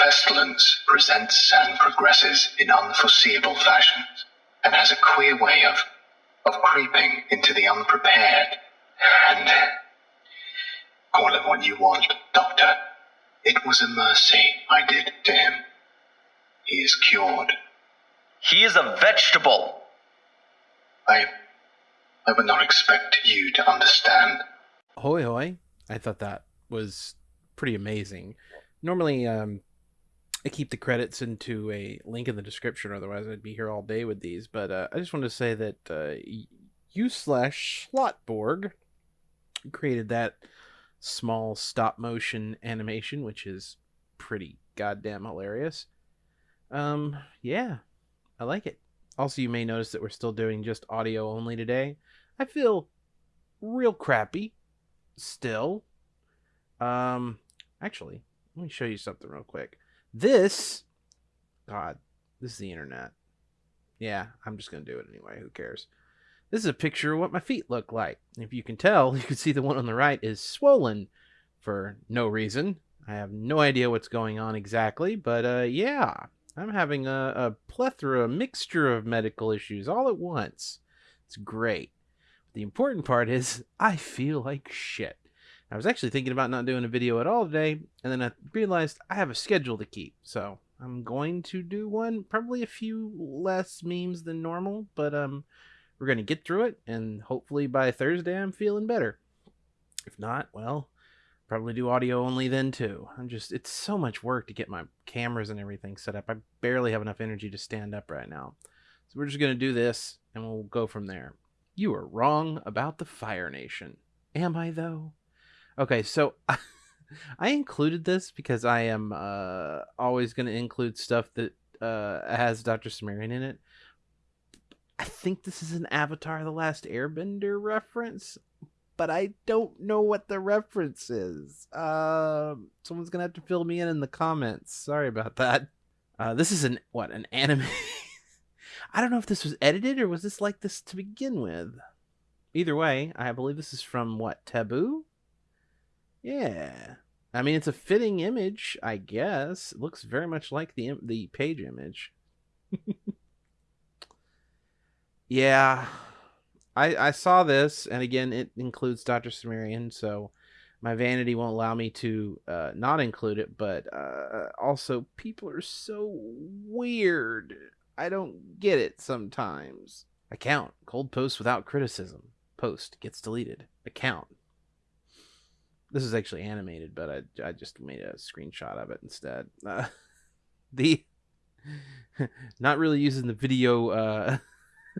pestilence presents and progresses in unforeseeable fashions, and has a queer way of of creeping into the unprepared. And call it what you want, Doctor. It was a mercy I did to him. He is cured. He is a vegetable. I I would not expect you to understand. Hoy hoy. I thought that was pretty amazing. Normally, um, I keep the credits into a link in the description, otherwise I'd be here all day with these. But uh, I just wanted to say that uh, you slash Slotborg created that small stop motion animation, which is pretty goddamn hilarious. Um, yeah, I like it. Also, you may notice that we're still doing just audio only today. I feel real crappy still. Um, actually, let me show you something real quick. This, God, this is the internet. Yeah, I'm just gonna do it anyway. Who cares? This is a picture of what my feet look like. If you can tell, you can see the one on the right is swollen for no reason. I have no idea what's going on exactly, but uh, yeah, I'm having a, a plethora, a mixture of medical issues all at once. It's great. The important part is I feel like shit. I was actually thinking about not doing a video at all today, and then I realized I have a schedule to keep. So I'm going to do one, probably a few less memes than normal, but um, we're going to get through it, and hopefully by Thursday I'm feeling better. If not, well, probably do audio only then too. I'm just, it's so much work to get my cameras and everything set up. I barely have enough energy to stand up right now. So we're just going to do this, and we'll go from there. You are wrong about the Fire Nation. Am I, though? Okay, so I included this because I am uh, always going to include stuff that uh, has Dr. Cimmerian in it. I think this is an Avatar The Last Airbender reference, but I don't know what the reference is. Uh, someone's going to have to fill me in in the comments. Sorry about that. Uh, this is an, what, an anime? I don't know if this was edited or was this like this to begin with. Either way, I believe this is from what, Taboo? Yeah. I mean, it's a fitting image, I guess. It looks very much like the the page image. yeah. I I saw this and again it includes Dr. Cimmerian, so my vanity won't allow me to uh, not include it, but uh, also people are so weird. I don't get it sometimes. Account. Cold post without criticism. Post gets deleted. Account this is actually animated, but I, I just made a screenshot of it instead. Uh, the not really using the video, uh,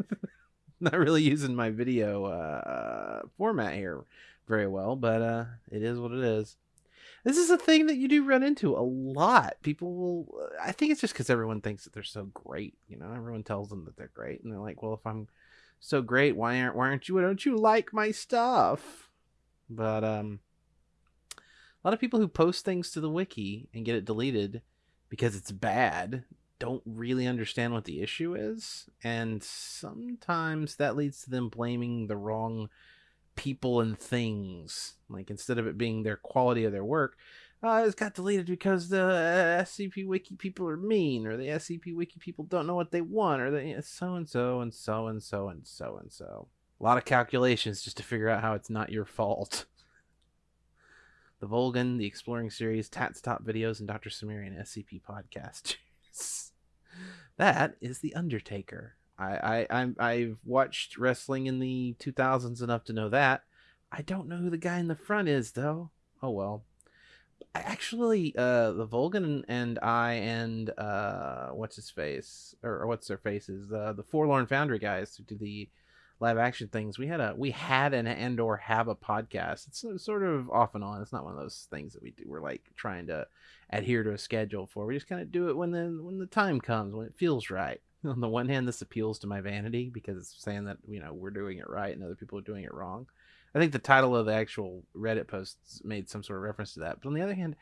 not really using my video uh, format here very well, but uh, it is what it is. This is a thing that you do run into a lot. People will. I think it's just because everyone thinks that they're so great. You know, everyone tells them that they're great, and they're like, "Well, if I'm so great, why aren't why aren't you? Why don't you like my stuff?" But um, a lot of people who post things to the wiki and get it deleted because it's bad don't really understand what the issue is and sometimes that leads to them blaming the wrong people and things like instead of it being their quality of their work uh, it got deleted because the uh, SCP Wiki people are mean, or the SCP Wiki people don't know what they want, or they so and so and so and so and so and so. A lot of calculations just to figure out how it's not your fault. The Volgun, the Exploring Series, Tats Top Videos, and Dr. Cimmerian SCP Podcast. that is The Undertaker. I, I, I, I've watched wrestling in the 2000s enough to know that. I don't know who the guy in the front is, though. Oh, well. I actually, uh, the Volgun and I and, uh, what's his face? Or, or what's their faces? Uh, the Forlorn Foundry guys who do the live action things we had a we had an and or have a podcast. It's sort of off and on. It's not one of those things that we do. We're like trying to adhere to a schedule for. We just kind of do it when the when the time comes when it feels right. On the one hand this appeals to my vanity because it's saying that you know we're doing it right and other people are doing it wrong. I think the title of the actual reddit posts made some sort of reference to that. But on the other hand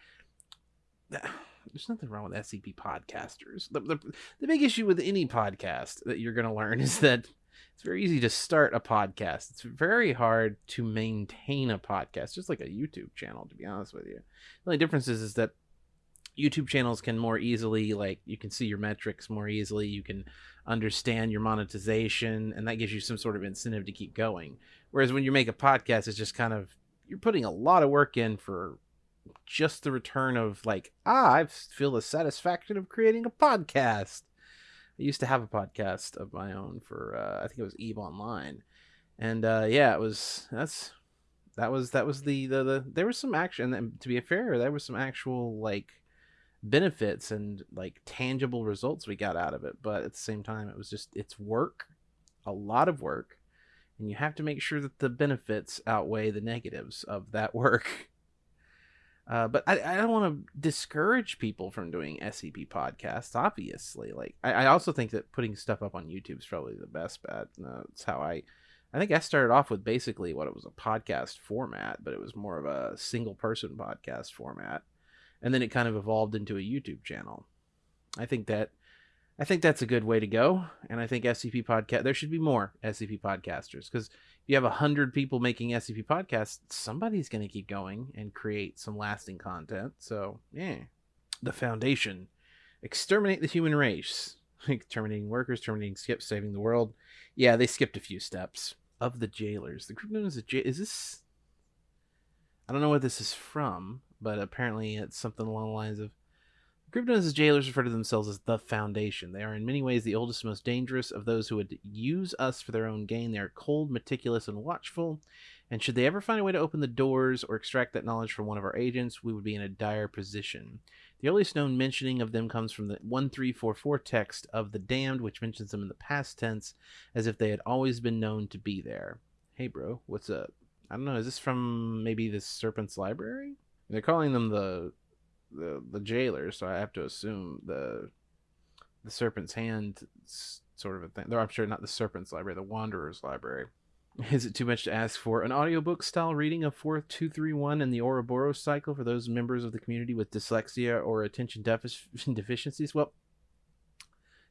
there's nothing wrong with scp podcasters. The, the, the big issue with any podcast that you're going to learn is that it's very easy to start a podcast. It's very hard to maintain a podcast, just like a YouTube channel, to be honest with you. The only difference is, is that YouTube channels can more easily like you can see your metrics more easily, you can understand your monetization and that gives you some sort of incentive to keep going. Whereas when you make a podcast it's just kind of you're putting a lot of work in for just the return of like, ah, I feel the satisfaction of creating a podcast. I used to have a podcast of my own for uh, I think it was Eve Online. And uh, yeah, it was that's that was that was the, the the there was some action and to be fair there was some actual like benefits and like tangible results we got out of it but at the same time it was just it's work a lot of work and you have to make sure that the benefits outweigh the negatives of that work uh, but I, I don't want to discourage people from doing SCP podcasts. Obviously, like I, I also think that putting stuff up on YouTube is probably the best bet. That's how I I think I started off with basically what it was a podcast format, but it was more of a single person podcast format. And then it kind of evolved into a YouTube channel. I think that I think that's a good way to go. And I think SCP podcast there should be more SCP podcasters because you have a hundred people making SCP podcasts, somebody's gonna keep going and create some lasting content. So yeah. The foundation. Exterminate the human race. Like terminating workers, terminating skips, saving the world. Yeah, they skipped a few steps of the jailers. The group known as the j- is this? I don't know what this is from, but apparently it's something along the lines of. As jailers refer to themselves as the Foundation. They are in many ways the oldest, and most dangerous of those who would use us for their own gain. They are cold, meticulous, and watchful. And should they ever find a way to open the doors or extract that knowledge from one of our agents, we would be in a dire position. The earliest known mentioning of them comes from the 1344 text of the Damned, which mentions them in the past tense as if they had always been known to be there. Hey, bro, what's up? I don't know. Is this from maybe the Serpent's Library? They're calling them the the the jailers, so I have to assume the the Serpent's Hand sort of a thing. I'm sure not the Serpent's Library, the Wanderer's Library. Is it too much to ask for an audiobook style reading of 4231 and the Ouroboros cycle for those members of the community with dyslexia or attention deficiencies? Well,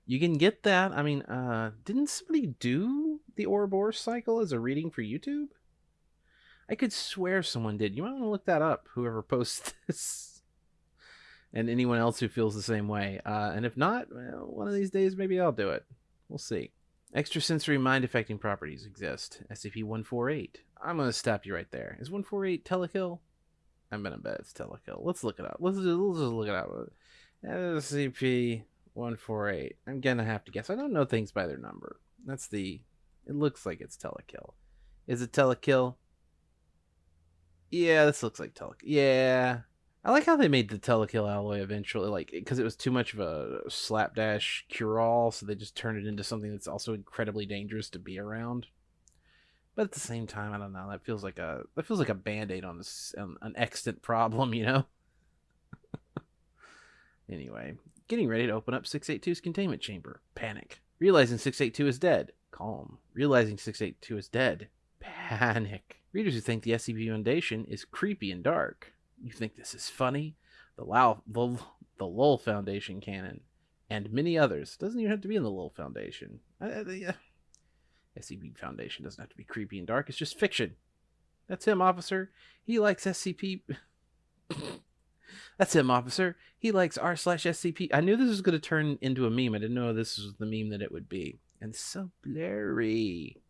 you can get that. I mean, uh, didn't somebody do the Ouroboros cycle as a reading for YouTube? I could swear someone did. You might want to look that up, whoever posts this. And anyone else who feels the same way. Uh, and if not, well, one of these days, maybe I'll do it. We'll see. Extrasensory mind affecting properties exist. SCP-148. I'm gonna stop you right there. Is 148 telekill? I'm gonna bet it's telekill. Let's look it up. Let's just, let's just look it up. SCP-148. I'm gonna have to guess. I don't know things by their number. That's the. It looks like it's telekill. Is it telekill? Yeah, this looks like telekill. Yeah, I like how they made the telekill alloy eventually, like because it was too much of a slapdash cure-all, so they just turned it into something that's also incredibly dangerous to be around. But at the same time, I don't know. That feels like a that feels like a band-aid on on an extant problem, you know. anyway, getting ready to open up 682's containment chamber. Panic. Realizing 682 is dead. Calm. Realizing 682 is dead. Panic. Readers who think the SCP Foundation is creepy and dark you think this is funny? The Lao, the, the Lowell Foundation canon, and many others. Doesn't even have to be in the Lowell Foundation. The uh, SCP Foundation doesn't have to be creepy and dark. It's just fiction. That's him, officer. He likes SCP. That's him, officer. He likes r slash SCP. I knew this was going to turn into a meme. I didn't know this was the meme that it would be. And so blurry.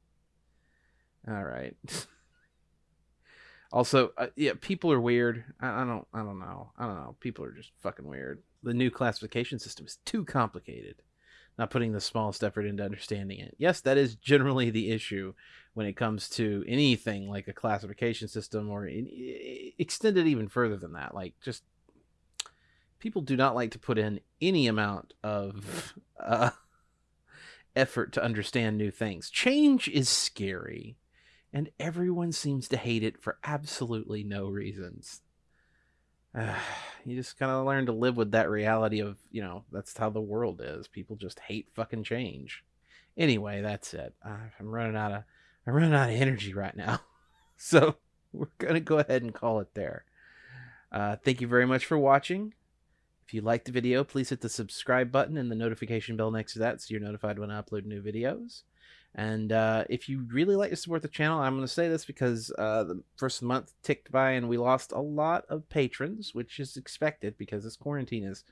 All right. Also, uh, yeah, people are weird. I, I, don't, I don't know. I don't know. People are just fucking weird. The new classification system is too complicated. Not putting the smallest effort into understanding it. Yes, that is generally the issue when it comes to anything like a classification system, or in, extend it even further than that. Like, just people do not like to put in any amount of uh, effort to understand new things. Change is scary and everyone seems to hate it for absolutely no reasons. Uh, you just kind of learn to live with that reality of, you know, that's how the world is. People just hate fucking change. Anyway, that's it. I'm running out of I'm running out of energy right now. so we're gonna go ahead and call it there. Uh, thank you very much for watching. If you liked the video, please hit the subscribe button and the notification bell next to that so you're notified when I upload new videos. And uh, if you really like to support the channel, I'm going to say this because uh, the first month ticked by and we lost a lot of patrons, which is expected because this quarantine is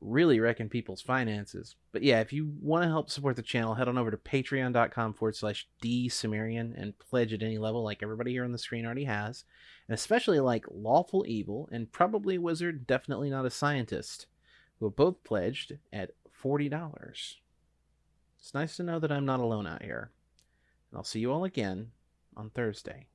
really wrecking people's finances. But yeah, if you want to help support the channel, head on over to patreon.com forward slash dsumerian and pledge at any level like everybody here on the screen already has and especially like Lawful Evil and probably Wizard, definitely not a scientist, who have both pledged at $40. It's nice to know that I'm not alone out here. And I'll see you all again on Thursday.